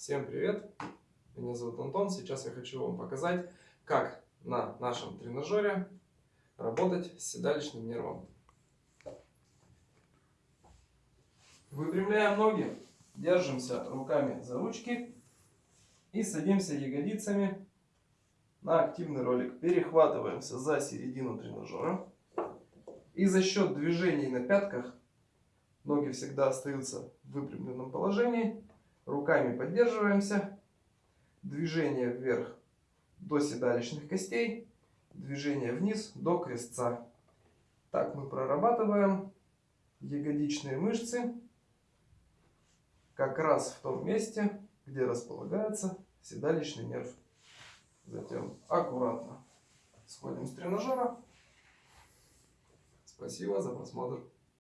Всем привет! Меня зовут Антон. Сейчас я хочу вам показать, как на нашем тренажере работать с седалищным нервом. Выпрямляем ноги, держимся руками за ручки и садимся ягодицами на активный ролик. Перехватываемся за середину тренажера. И за счет движений на пятках ноги всегда остаются в выпрямленном положении. Руками поддерживаемся. Движение вверх до седалищных костей. Движение вниз до крестца. Так мы прорабатываем ягодичные мышцы как раз в том месте, где располагается седалищный нерв. Затем аккуратно сходим с тренажера. Спасибо за просмотр.